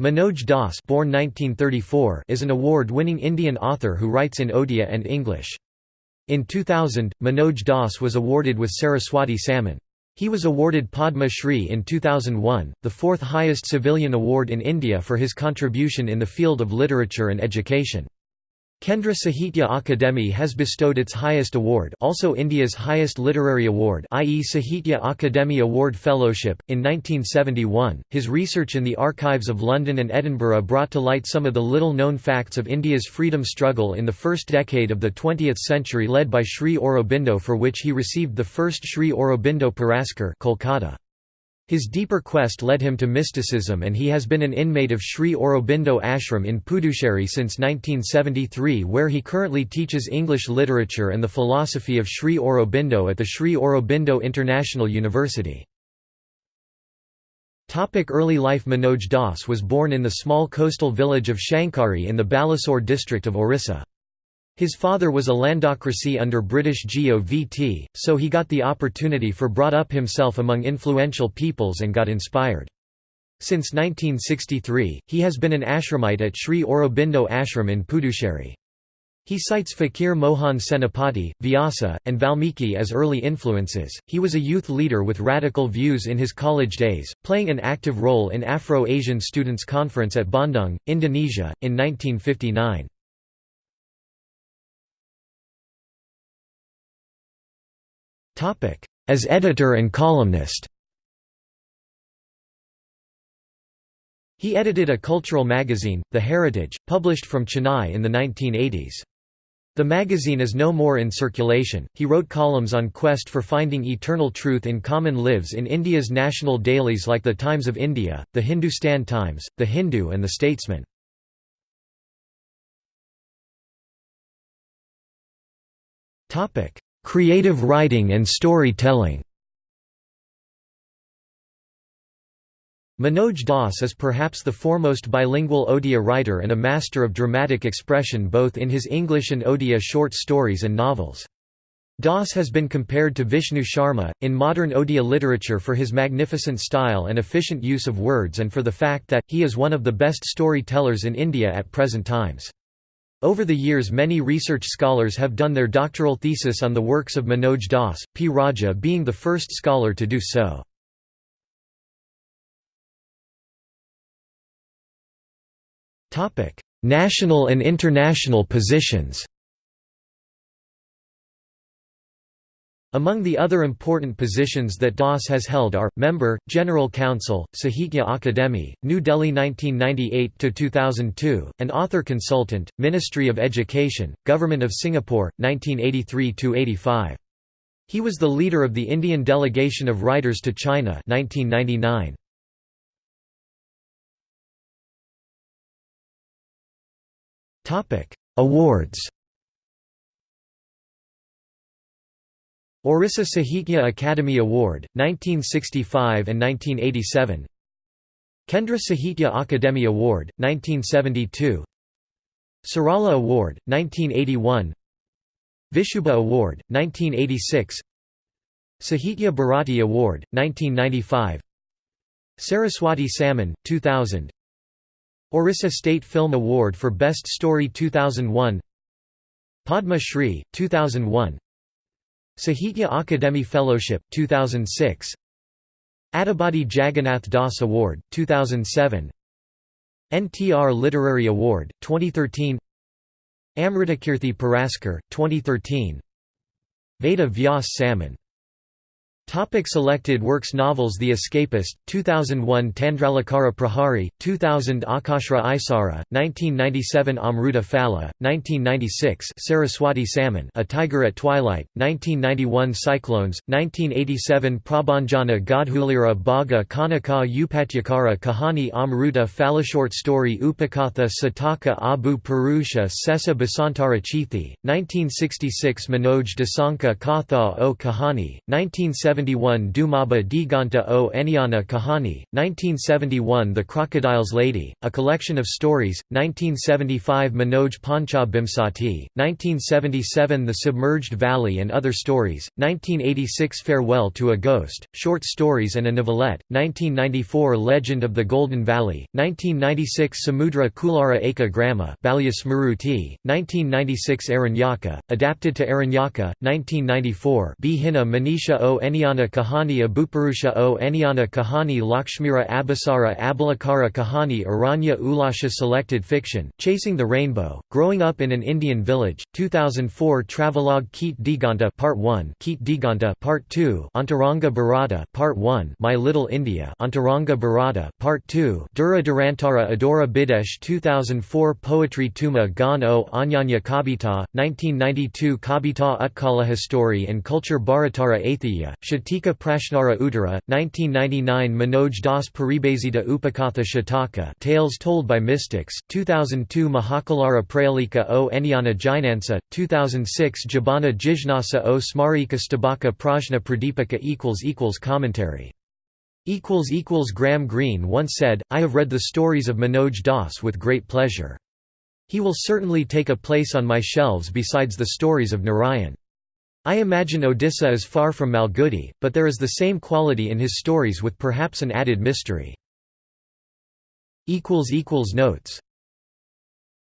Manoj Das born 1934 is an award-winning Indian author who writes in Odia and English. In 2000, Manoj Das was awarded with Saraswati Samman. He was awarded Padma Shri in 2001, the fourth highest civilian award in India for his contribution in the field of literature and education. Kendra Sahitya Akademi has bestowed its highest award also India's highest literary award i.e. Sahitya Akademi Award Fellowship, in 1971. His research in the archives of London and Edinburgh brought to light some of the little-known facts of India's freedom struggle in the first decade of the 20th century led by Sri Aurobindo for which he received the first Sri Aurobindo Puraskar Kolkata. His deeper quest led him to mysticism and he has been an inmate of Sri Aurobindo Ashram in Puducherry since 1973 where he currently teaches English literature and the philosophy of Sri Aurobindo at the Sri Aurobindo International University. Early life Manoj Das was born in the small coastal village of Sankhari in the Balasore district of Orissa. His father was a landocracy under British GOVT, so he got the opportunity for brought up himself among influential peoples and got inspired. Since 1963, he has been an ashramite at Sri Aurobindo Ashram in Puducherry. He cites Fakir Mohan Senapati, Vyasa, and Valmiki as early influences. He was a youth leader with radical views in his college days, playing an active role in Afro-Asian Students' Conference at Bandung, Indonesia, in 1959. As editor and columnist He edited a cultural magazine, The Heritage, published from Chennai in the 1980s. The magazine is no more in circulation. He wrote columns on quest for finding eternal truth in common lives in India's national dailies like The Times of India, The Hindustan Times, The Hindu and The Statesman. Topic: Creative writing and storytelling Manoj Das is perhaps the foremost bilingual Odia writer and a master of dramatic expression both in his English and Odia short stories and novels. Das has been compared to Vishnu Sharma, in modern Odia literature for his magnificent style and efficient use of words and for the fact that, he is one of the best storytellers in India at present times. Over the years many research scholars have done their doctoral thesis on the works of Manoj Das, P. Raja being the first scholar to do so. National and international positions Among the other important positions that Das has held are, Member, General Council, Sahitya Akademi, New Delhi 1998–2002, and Author Consultant, Ministry of Education, Government of Singapore, 1983–85. He was the leader of the Indian Delegation of Writers to China 1999. Awards Orissa Sahitya Academy Award, 1965 and 1987 Kendra Sahitya Akademi Award, 1972 Sarala Award, 1981 Vishubha Award, 1986 Sahitya Bharati Award, 1995 Saraswati Samman, 2000 Orissa State Film Award for Best Story 2001 Padma Shri, 2001 Sahitya Akademi Fellowship, 2006 Atibadi Jagannath Das Award, 2007 NTR Literary Award, 2013 Amritakirti Puraskar, 2013 Veda Vyas Samman Topic selected works Novels The Escapist, 2001 Tandralakara Prahari, 2000 Akashra Isara, 1997 Amruta Phala, 1996 Saraswati Samman A Tiger at Twilight, 1991 Cyclones, 1987 Prabhanjana Godhulira Bhaga Kanaka Upatyakara Kahani Amruta Phala Short story Upakatha Sataka Abu Purusha Sesa Basantara Chithi, 1966 Manoj Dasanka Katha o Kahani, 1970 1971 Dumaba Diganta o Enyana Kahani, 1971 The Crocodile's Lady, a collection of stories, 1975 Manoj Pancha Bimsati, 1977 The Submerged Valley and Other Stories, 1986 Farewell to a Ghost, Short Stories and a Novelette, 1994 Legend of the Golden Valley, 1996 Samudra Kulara Eka Grama Balya Smruti, 1996 Aranyaka, adapted to Aranyaka, 1994 Bihina Manisha o Enyana Kahani Abupurusha o Enyana Kahani Lakshmira Abhisara Abalakara Kahani Aranya Ulasha Selected Fiction, Chasing the Rainbow, Growing Up in an Indian Village, 2004 Travelogue Keet Diganta Part 1 Keet Diganta Part 2 Antaranga Bharata Part 1 My Little India Antaranga Bharata Part 2 Dura Durantara Adora Bidesh 2004 Poetry Tuma Gan o Anyanya Kabita, 1992 Kabita Utkala History and Culture Bharatara Atheya, Shatika Prashnara Uttara, 1999 Manoj Das Paribazita Upakatha Shataka Tales Told by Mystics, 2002 Mahakalara Prayalika o Enyana Jinansa, 2006 Jabana Jijnasa o Smarika Stabaka Prajna Pradipaka Commentary Graham Greene once said, I have read the stories of Manoj Das with great pleasure. He will certainly take a place on my shelves besides the stories of Narayan. I imagine Odisha is far from Malgudi, but there is the same quality in his stories with perhaps an added mystery. Notes